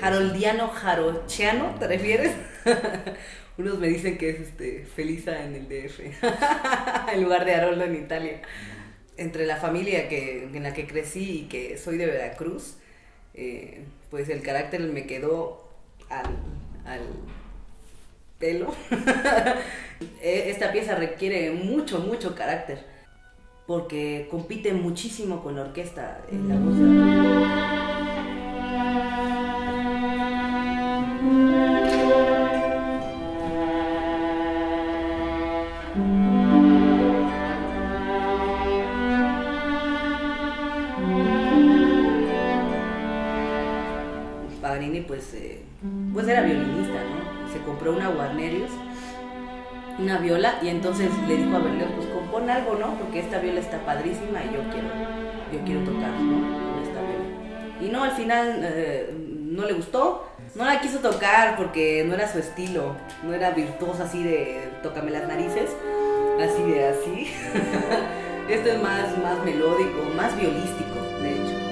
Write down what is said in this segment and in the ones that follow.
Haroldiano Jarochiano, ¿te refieres? Unos me dicen que es este Felisa en el DF, en lugar de Haroldo en Italia. Entre la familia que, en la que crecí y que soy de Veracruz, eh, pues el carácter me quedó al, al pelo. E, esta pieza requiere mucho, mucho carácter, porque compite muchísimo con la orquesta en la voz. Paganini pues, eh, pues era violinista, ¿no? Se compró una Guarnerius, una viola, y entonces le dijo a Berlioz, pues compón algo, ¿no? Porque esta viola está padrísima y yo quiero, yo quiero tocar, ¿no? Con esta viola. Y no, al final eh, no le gustó, no la quiso tocar porque no era su estilo, no era virtuosa así de tócame las narices, así de así. Esto es más, más melódico, más violístico, de hecho.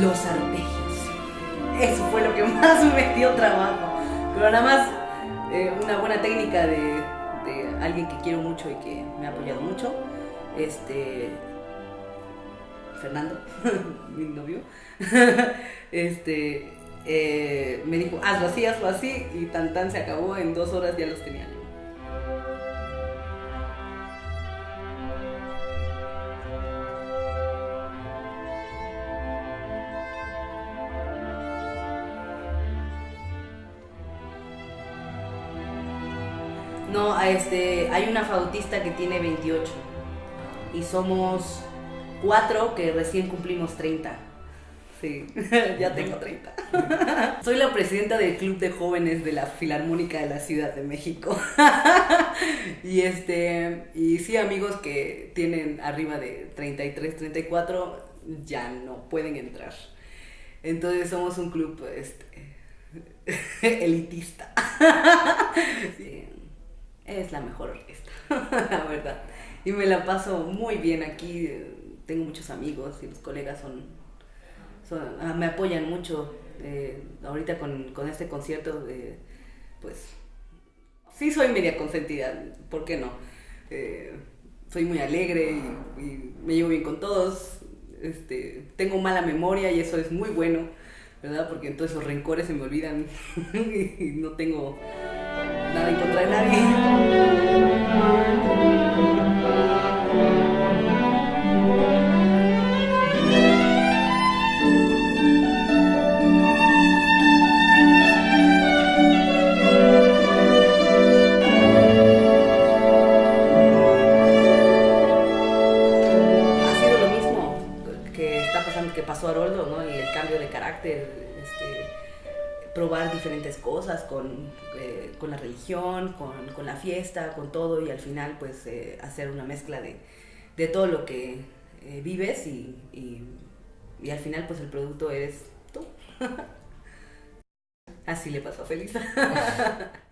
Los arpegios. Eso fue lo que más me dio trabajo. Pero nada más eh, una buena técnica de, alguien que quiero mucho y que me ha apoyado mucho. Este. Fernando, mi novio. este. eh, me dijo, hazlo así, hazlo así. Y tan tan se acabó. En dos horas ya los tenía. No, este, hay una flautista que tiene 28 y somos cuatro que recién cumplimos 30. Sí, ya tengo 30. Soy la presidenta del Club de Jóvenes de la Filarmónica de la Ciudad de México. y este, y sí, amigos que tienen arriba de 33, 34 ya no pueden entrar. Entonces somos un club este, elitista. Sí es la mejor orquesta, la verdad. Y me la paso muy bien aquí, tengo muchos amigos y los colegas son, son ah, me apoyan mucho. Eh, ahorita con, con, este concierto, pues sí soy media consentida, ¿por qué no? Eh, soy muy alegre y, y, me llevo bien con todos, este, tengo mala memoria y eso es muy bueno, ¿verdad? Porque entonces los rencores se me olvidan y no tengo nada en contra de nadie. Ha sido lo mismo que está pasando, que pasó a Haroldo, ¿no? Y el cambio de carácter, probar diferentes cosas con, eh, con la religión, con, con, la fiesta, con todo y al final pues eh, hacer una mezcla de, de, todo lo que eh, vives y, y, y, al final pues el producto eres tú. Así le pasó a Felisa.